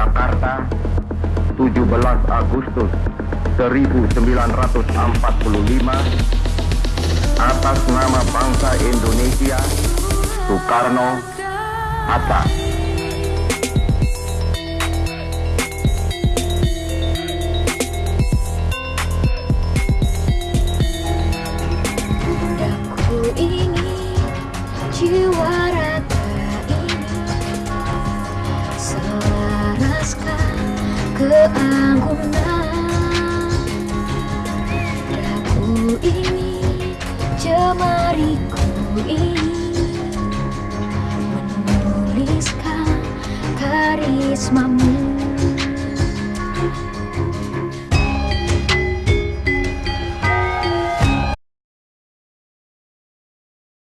Jakarta 17 Agustus 1945 atas nama bangsa Indonesia Soekarno Hatta. Keanggunan Daku ini jemariku ini menuliskan karismamu